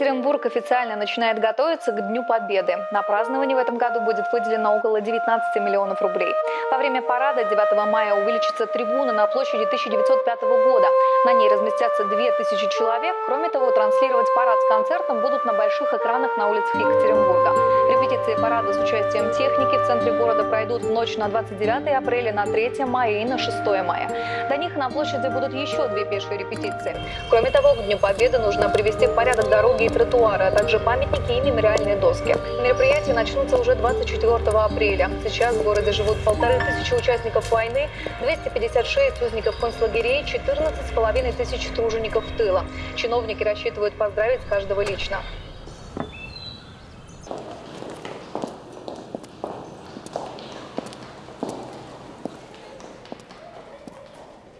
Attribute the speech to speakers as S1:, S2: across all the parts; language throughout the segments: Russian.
S1: Екатеринбург официально начинает готовиться к Дню Победы. На празднование в этом году будет выделено около 19 миллионов рублей. Во время парада 9 мая увеличится трибуна на площади 1905 года. На ней разместятся 2000 человек. Кроме того, транслировать парад с концертом будут на больших экранах на улицах Екатеринбурга. Репетиции парада с участием техники в центре города пройдут в ночь на 29 апреля, на 3 мая и на 6 мая. До них на площади будут еще две пешие репетиции. Кроме того, к Дню Победы нужно привести в порядок дороги тротуары, а также памятники и мемориальные доски. Мероприятия начнутся уже 24 апреля. Сейчас в городе живут полторы тысячи участников войны, 256 узников концлагерей, 14 с половиной тысяч тружеников тыла. Чиновники рассчитывают поздравить каждого лично.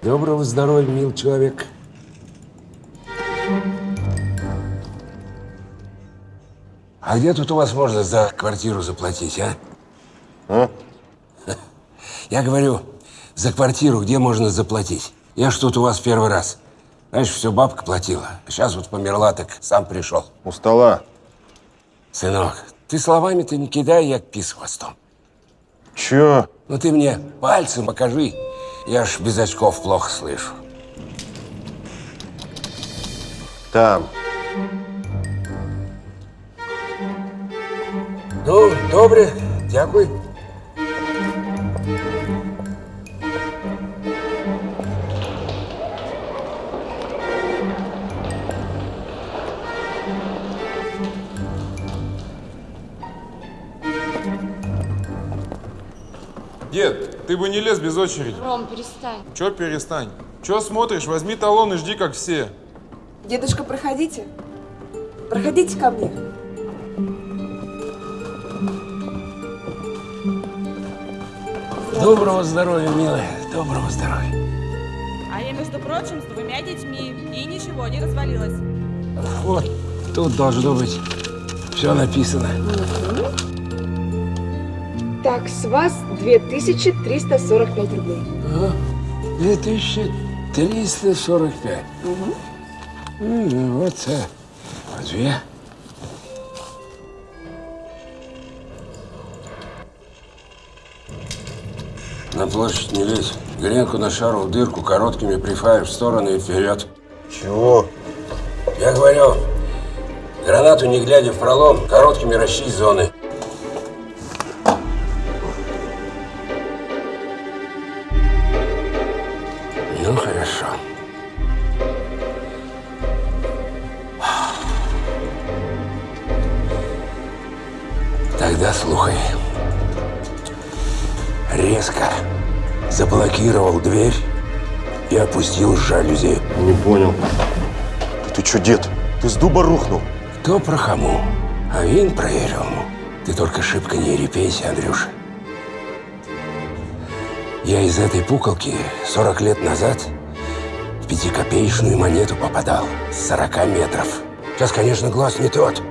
S2: Доброго здоровья, мил человек. А где тут у вас можно за квартиру заплатить, а?
S3: А?
S2: Я говорю, за квартиру где можно заплатить? Я ж тут у вас первый раз. Раньше все бабка платила. А сейчас вот померла, так сам пришел.
S3: У стола.
S2: Сынок, ты словами-то не кидай, як пис хвостом.
S3: Чё?
S2: Ну ты мне пальцем покажи. Я ж без очков плохо слышу.
S3: Там.
S2: Ну, добре, дякую.
S4: Дед, ты бы не лез без очереди.
S5: Ром, перестань.
S4: Чё перестань? Чё смотришь? Возьми талон и жди, как все.
S6: Дедушка, проходите. Проходите ко мне.
S2: Доброго здоровья, милая. Доброго здоровья.
S7: А я, между прочим, с двумя детьми. И ничего не развалилось.
S2: Вот тут должно быть все написано.
S6: Так, с вас 2345 рублей.
S2: А, 2345. М, Вот, э, две. На площадь не лезь. Гренку на шару в дырку короткими прифаешь в стороны и вперед.
S3: Чего?
S2: Я говорю, гранату не глядя в пролом, короткими расчисть зоны. Резко заблокировал дверь и опустил жалюзи.
S3: Не понял. Ты чё, дед? Ты с дуба рухнул?
S2: Кто про хому, а він про ерему. Ты только шибко не репейся, Андрюша. Я из этой пуколки 40 лет назад в пятикопеечную монету попадал с 40 метров. Сейчас, конечно, глаз не тот.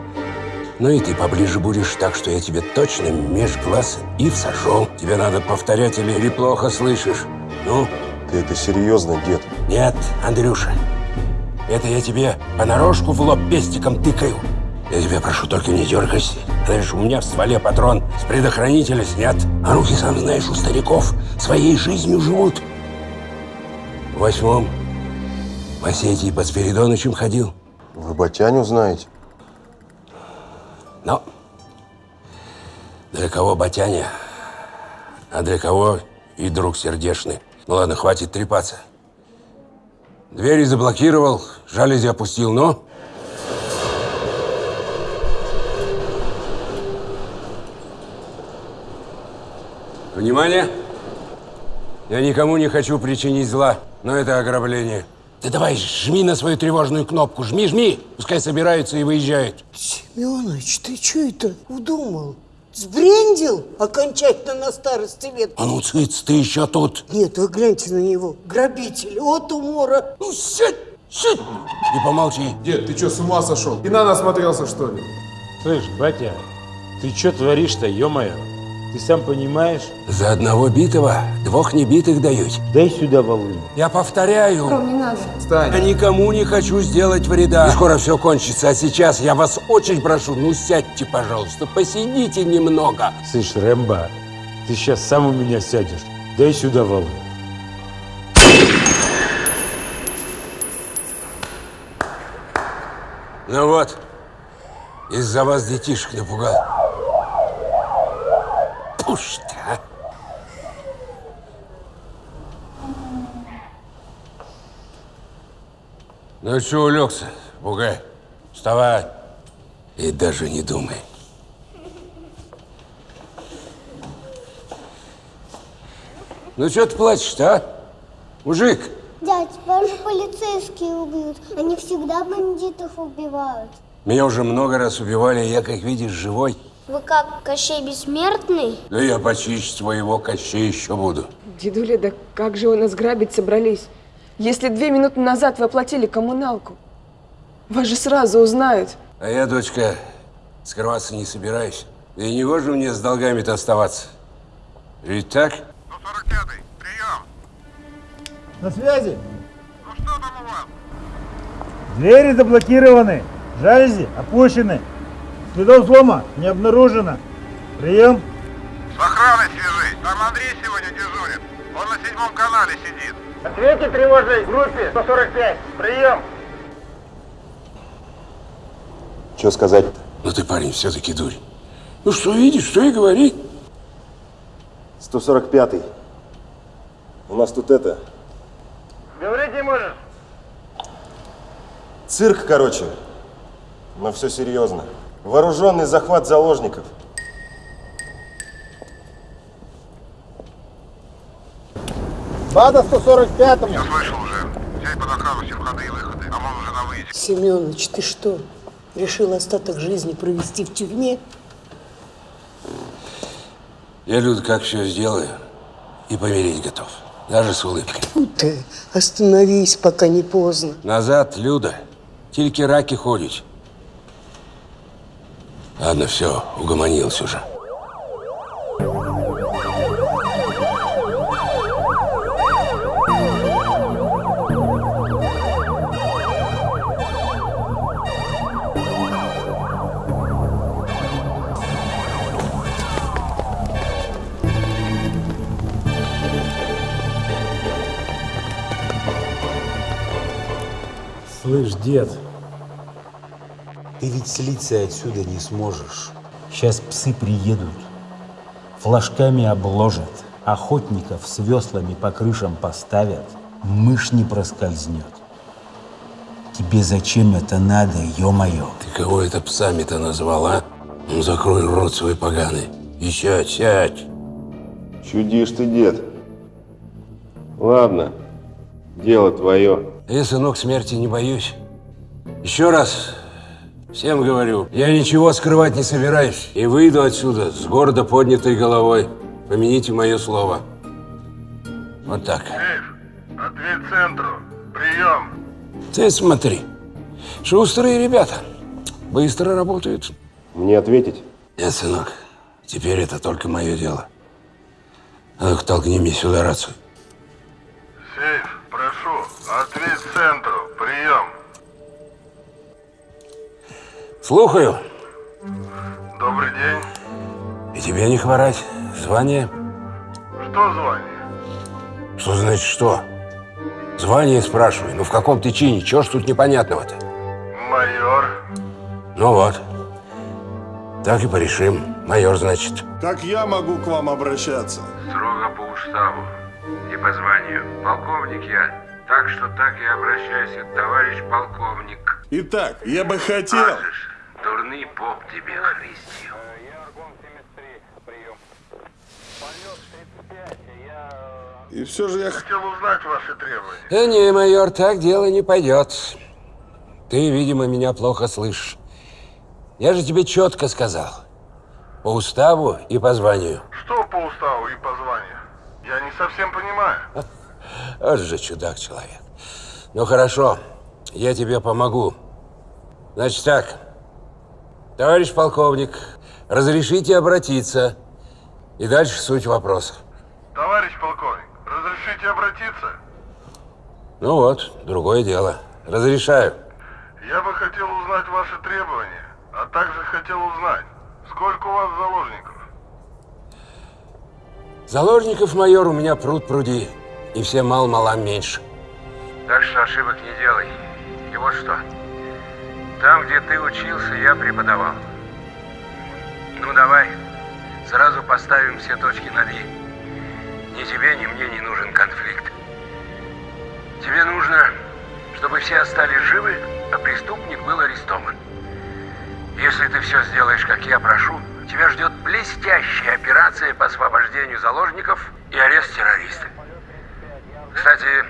S2: Но и ты поближе будешь, так что я тебе точно меж глаз и всажу. Тебе надо повторять или, или плохо слышишь. Ну,
S3: Ты это серьезно, дед?
S2: нет, Андрюша. Это я тебе понарошку в лоб пестиком тыкаю. Я тебя прошу, только не дергайся. Знаешь, у меня в стволе патрон с предохранителя снят. А руки, сам знаешь, у стариков своей жизнью живут. В восьмом в Осетии под Спиридонычем ходил.
S3: Вы Батяню знаете?
S2: Но для кого Батяня, а для кого и друг сердешный. Ну ладно, хватит трепаться. Двери заблокировал, жалюзи опустил, но... Внимание! Я никому не хочу причинить зла, но это ограбление. Ты давай, жми на свою тревожную кнопку, жми, жми! Пускай собираются и выезжают.
S8: Семенович, ты что это удумал? Сбрендил окончательно на старости лет?
S2: А ну, цыц, ты еще тут.
S8: Нет, вы гляньте на него. Грабитель, от умора.
S2: Ну, сядь, сядь! И помолчи.
S4: Дед, ты чё, с ума сошел? И на насмотрелся, что ли?
S9: Слышь, батя, ты что творишь-то, ё-моё?
S5: Ты сам понимаешь?
S2: За одного битого двух небитых дают.
S5: Дай сюда волыну.
S2: Я повторяю,
S6: Ром, не надо.
S2: я никому не хочу сделать вреда. И скоро все кончится, а сейчас я вас очень прошу, ну сядьте, пожалуйста, посидите немного.
S5: Слышь, Рэмбо, ты сейчас сам у меня сядешь. Дай сюда волыну.
S2: Ну вот, из-за вас детишек напугал. Пусть, а. Ну что улегся, бугай? Вставай. И даже не думай. Ну что ты плачешь-то, а? Мужик,
S9: Дядь, вас же полицейские убьют. Они всегда бандитов убивают.
S2: меня уже много раз убивали, я, как видишь, живой.
S9: Вы как, Кощей Бессмертный?
S2: Да я почище твоего Кощей еще буду.
S6: Дедуля, да как же вы нас грабить собрались? Если две минуты назад вы оплатили коммуналку, вас же сразу узнают.
S2: А я, дочка, скрываться не собираюсь. Да и не гоже мне с долгами-то оставаться. Ведь так?
S10: На связи? Двери заблокированы, жалюзи опущены. Следов взлома не обнаружено. Прием.
S11: С охраной свяжись. Там Андрей сегодня дежурит. Он на седьмом канале сидит.
S10: Ответьте тревожной группе 145. Прием.
S3: Что сказать-то?
S2: Ну ты, парень, все-таки дурь. Ну что видишь, что и говори.
S3: 145-й. У нас тут это...
S10: Говорить не можешь?
S3: Цирк, короче. Но все серьезно. Вооруженный захват заложников.
S10: Бада 145-му.
S11: Я слышал уже. Взять под охрану все входы и выходы. А он уже на выезде.
S8: Семенович, ты что, решил остаток жизни провести в тюрьме?
S2: Я, Люд, как все сделаю, и помереть готов. Даже с улыбкой.
S8: Фу ты, остановись, пока не поздно.
S2: Назад, Люда. Тільки раки ходять. Ладно, все, угомонился уже.
S5: Слышь, дед, ты ведь слиться отсюда не сможешь. Сейчас псы приедут, флажками обложат, охотников с веслами по крышам поставят, мышь не проскользнет. Тебе зачем это надо, ё-моё?
S2: Ты кого это псами-то назвал, а? Ну, закрой рот свой поганый. И сядь, сядь.
S3: Чудишь ты, дед. Ладно, дело твое.
S2: Я, сынок, смерти не боюсь. Еще раз всем говорю, я ничего скрывать не собираюсь. И выйду отсюда с гордо поднятой головой. Помяните мое слово. Вот так.
S11: Ответ центру. Прием.
S2: Ты смотри. Шустрые ребята. Быстро работают.
S3: Мне ответить?
S2: Нет, сынок. Теперь это только мое дело. А ну-ка, толкни мне сюда рацию.
S11: Сейф, прошу. Ответ центру. Прием.
S2: Слухаю.
S11: Добрый день.
S2: И тебе не хворать. Звание?
S11: Что звание?
S2: Что значит что? Звание спрашивай. Ну в каком ты чине? Чего ж тут непонятного-то?
S11: Майор.
S2: Ну вот. Так и порешим. Майор, значит.
S11: Как я могу к вам обращаться?
S12: Строго по уставу и по званию. Полковник я. Так что так и обращайся, товарищ полковник.
S11: Итак, я бы хотел...
S12: Слышишь, дурный поп тебе христил.
S11: И все же я хотел узнать ваши требования.
S2: Э, не, майор, так дело не пойдет. Ты, видимо, меня плохо слышишь. Я же тебе четко сказал. По уставу и по званию.
S11: Что по уставу и по званию? Я не совсем понимаю.
S2: Вот же чудак человек. Ну хорошо, я тебе помогу. Значит так, товарищ полковник, разрешите обратиться. И дальше суть вопроса.
S11: Товарищ полковник, разрешите обратиться?
S2: Ну вот, другое дело. Разрешаю.
S11: Я бы хотел узнать ваши требования, а также хотел узнать, сколько у вас заложников?
S2: Заложников, майор, у меня пруд пруди. И все мал-малам меньше.
S12: Так что ошибок не делай. И вот что. Там, где ты учился, я преподавал. Ну давай, сразу поставим все точки над «и». Ни тебе, ни мне не нужен конфликт. Тебе нужно, чтобы все остались живы, а преступник был арестован. Если ты все сделаешь, как я прошу, тебя ждет блестящая операция по освобождению заложников и арест террориста. Кстати,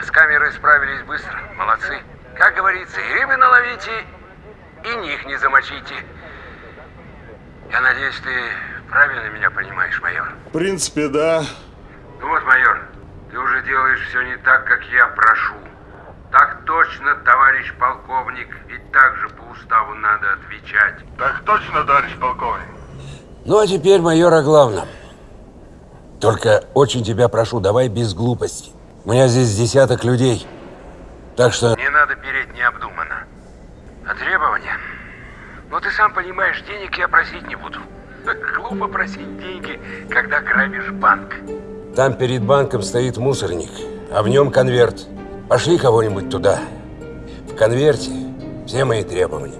S12: с камерой справились быстро. Молодцы. Как говорится, и рыбы наловите, и них не замочите. Я надеюсь, ты правильно меня понимаешь, майор?
S11: В принципе, да.
S12: Ну вот, майор, ты уже делаешь все не так, как я прошу. Так точно, товарищ полковник, и так же по уставу надо отвечать.
S11: Так точно, товарищ полковник.
S2: Ну а теперь, майор, о главном. Только очень тебя прошу, давай без глупостей. У меня здесь десяток людей. Так что...
S12: Не надо переть необдуманно. А требования? Ну, ты сам понимаешь, денег я просить не буду. Глупо просить деньги, когда грабишь банк.
S2: Там перед банком стоит мусорник, а в нем конверт. Пошли кого-нибудь туда. В конверте все мои требования.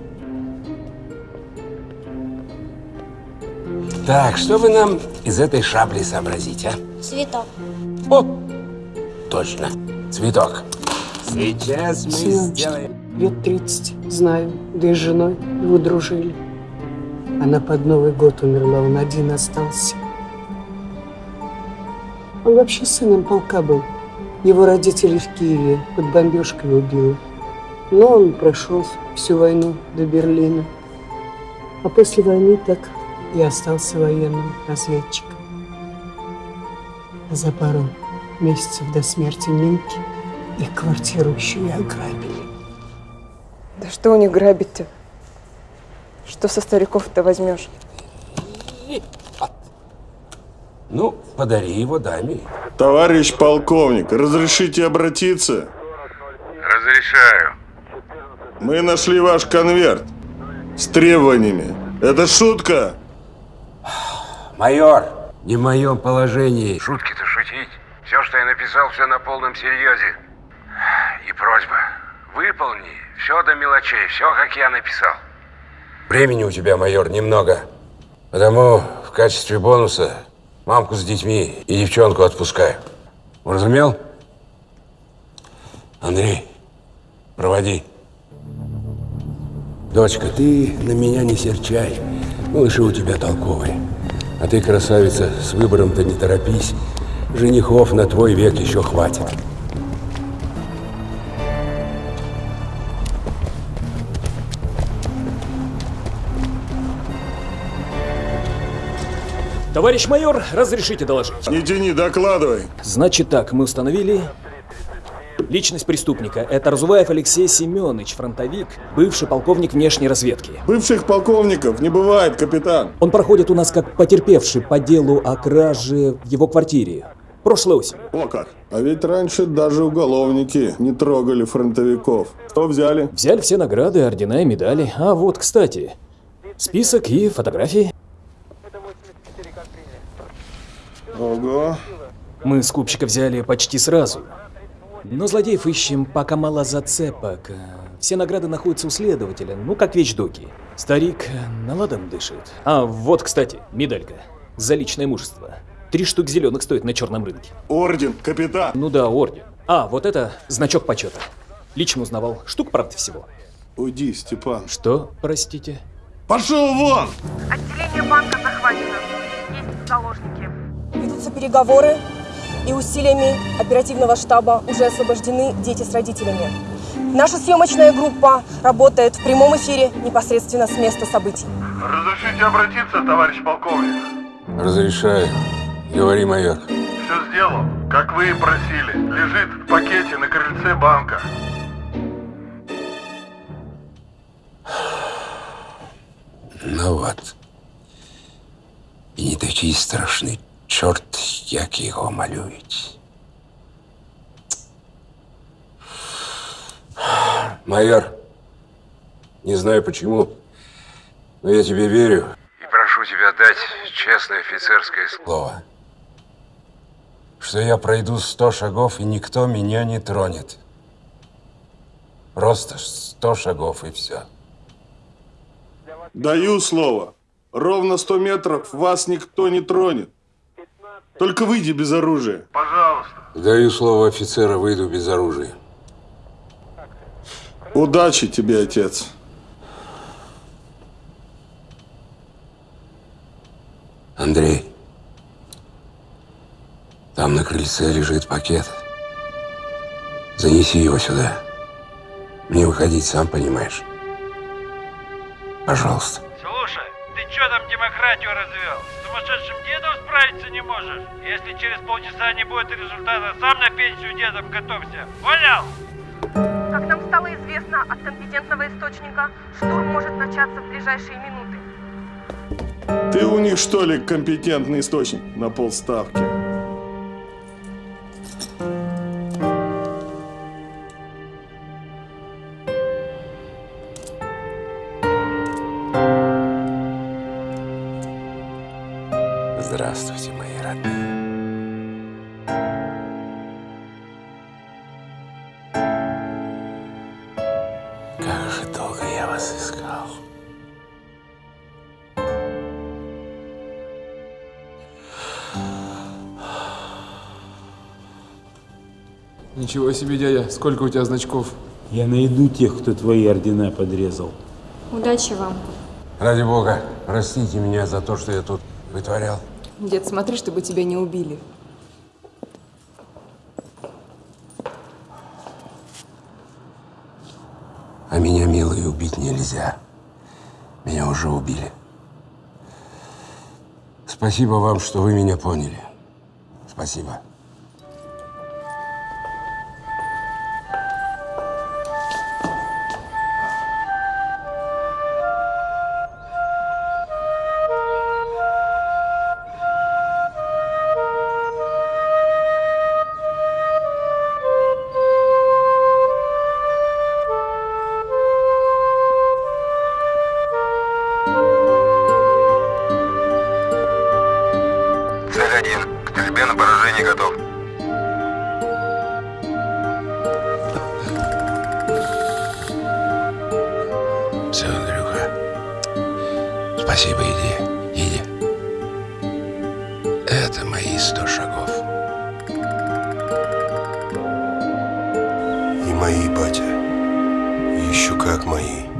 S2: Так, что вы нам из этой шабли сообразить, а?
S9: Цветок.
S2: О, точно, цветок. Сейчас мы сделаем...
S8: лет 30, знаю, да и с женой его дружили. Она под Новый год умерла, он один остался. Он вообще сыном полка был. Его родители в Киеве под бомбежкой убило. Но он прошел всю войну до Берлина. А после войны так и остался военным разведчиком. За пару месяцев до смерти Минки их квартиру еще и ограбили.
S6: Да что у них грабить-то? Что со стариков-то возьмешь?
S2: Ну, подари его даме.
S11: Товарищ полковник, разрешите обратиться?
S12: Разрешаю.
S11: Мы нашли ваш конверт с требованиями. Это шутка?
S2: Майор, не в моем положении.
S12: Шутки-то шутить. Все, что я написал, все на полном серьезе. И просьба. Выполни все до мелочей, все, как я написал.
S2: Времени у тебя, майор, немного. Потому в качестве бонуса мамку с детьми и девчонку отпускаю. Уразумел? Андрей, проводи. Дочка, ты на меня не серчай. Малыши у тебя толковые. А ты, красавица, с выбором-то не торопись. Женихов на твой век еще хватит.
S13: Товарищ майор, разрешите доложить?
S11: Не тяни, докладывай.
S13: Значит так, мы установили личность преступника. Это Разуваев Алексей Семенович, фронтовик, бывший полковник внешней разведки.
S11: Бывших полковников не бывает, капитан.
S13: Он проходит у нас как потерпевший по делу о краже в его квартире. Прошлой осенью.
S11: О как. А ведь раньше даже уголовники не трогали фронтовиков. Что взяли?
S13: Взяли все награды, ордена и медали. А вот, кстати, список и фотографии.
S11: Ого.
S13: Мы скупщика взяли почти сразу. Но злодеев ищем, пока мало зацепок. Все награды находятся у следователя, ну как вещдоки. Старик наладом дышит. А, вот, кстати, медалька. За личное мужество. Три штук зеленых стоит на черном рынке.
S11: Орден, капитан.
S13: Ну да, орден. А, вот это значок почета. Лично узнавал. Штук, правда, всего.
S11: Уйди, Степан.
S13: Что, простите?
S11: Пошел вон!
S7: Отделение банка захвачено. Есть заложники.
S14: Ведутся переговоры, и усилиями оперативного штаба уже освобождены дети с родителями. Наша съемочная группа работает в прямом эфире непосредственно с места событий.
S11: Разрешите обратиться, товарищ полковник?
S2: Разрешаю. Говори, майор.
S11: Все сделал, как вы и просили. Лежит в пакете на крыльце банка.
S2: Ну вот. І не такий страшний чорт, як його малюють. Майор, не знаю почему, но я тебе верю.
S12: И прошу тебя дать честное офицерское слово.
S2: Слово. Что я пройду сто шагов, и никто меня не тронет. Просто сто шагов, и все.
S11: Даю слово. Ровно 100 метров вас никто не тронет. Только выйди без оружия. Пожалуйста.
S2: Даю слово офицера, выйду без оружия.
S11: Удачи тебе, отец.
S2: Андрей, там на крыльце лежит пакет. Занеси его сюда. Мне выходить, сам понимаешь. Пожалуйста.
S10: Чё там демократию развел? С сумасшедшим дедом справиться не можешь? Если через полчаса не будет результата, сам на пенсию дедом готовься. Понял?
S14: Как нам стало известно от компетентного источника, штурм может начаться в ближайшие минуты.
S11: Ты у них что ли компетентный источник на полставки?
S2: Как же долго я вас искал.
S4: Ничего себе, дядя, сколько у тебя значков?
S5: Я найду тех, кто твои ордена подрезал.
S15: Удачи вам.
S2: Ради бога, простите меня за то, что я тут вытворял.
S6: Дед, смотри, чтобы тебя не убили.
S2: А меня, милый, убить нельзя. Меня уже убили. Спасибо вам, что вы меня поняли. Спасибо. Мои,
S3: батя. Еще как мои.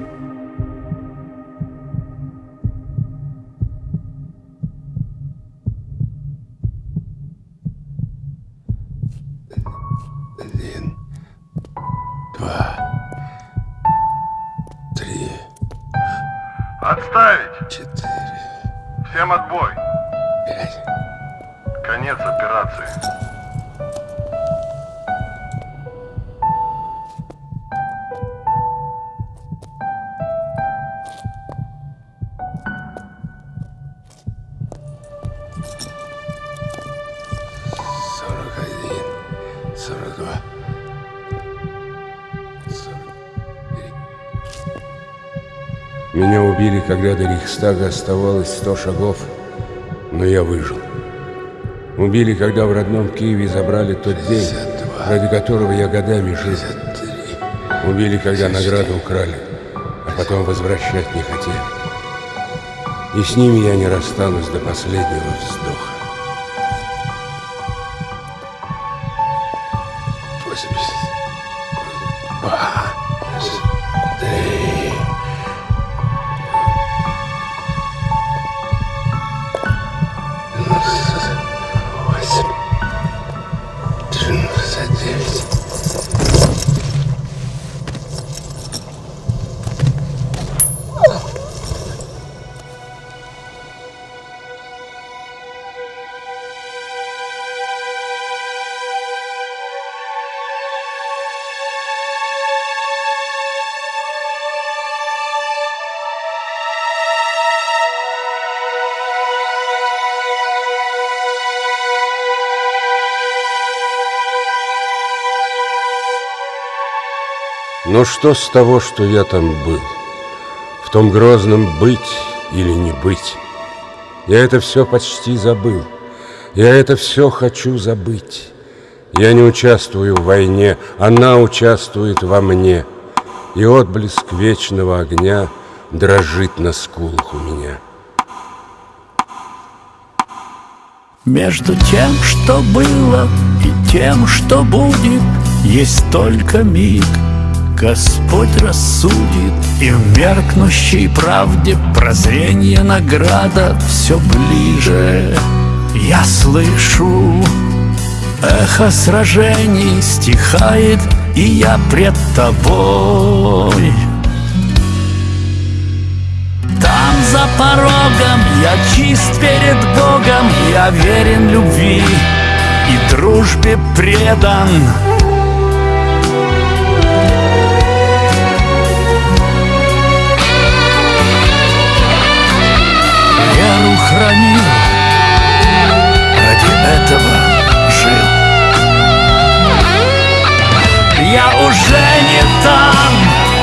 S2: Меня убили, когда до Рейхстага оставалось сто шагов, но я выжил. Убили, когда в родном Киеве забрали тот день, ради которого я годами жил. Убили, когда награду украли, а потом возвращать не хотели. И с ними я не расстанусь до последнего вздоха. Но что с того, что я там был? В том грозном быть или не быть? Я это все почти забыл. Я это все хочу забыть. Я не участвую в войне, она участвует во мне. И отблеск вечного огня дрожит на скулах у меня.
S15: Между тем, что было, и тем, что будет, есть только миг. Господь рассудит, и в меркнущей правде прозрение награда все ближе. Я слышу, эхо сражений стихает, и я пред тобой. Там за порогом я чист перед Богом, я верен любви и дружбе предан. Веру хранил, ради этого жил. Я уже не там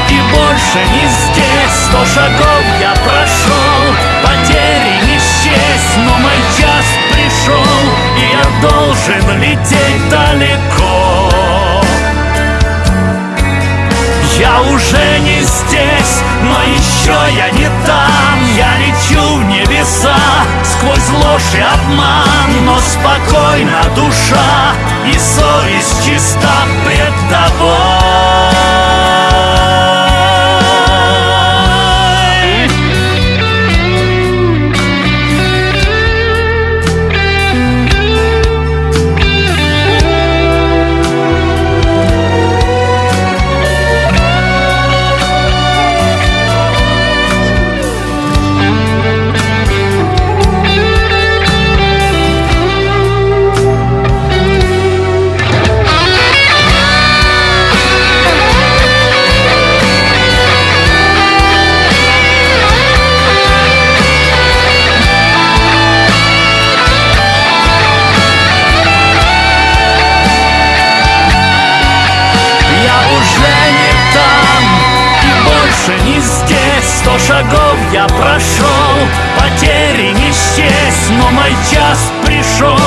S15: и больше не здесь. Сто шагов я прошел, потери не счесть. Но мой час пришел, и я должен лететь далеко Я уже не здесь, но еще я не там. Я лечу в небеса сквозь ложь и обман. Но спокойна душа и совесть прошел Потери не счесть, но мой час пришел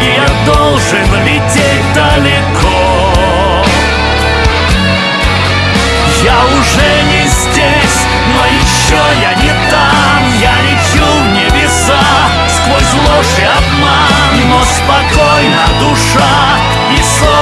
S15: И я должен лететь далеко. Я уже не здесь, но еще я не там. Я лечу в небеса сквозь ложь и обман Но спокойно душа и сон.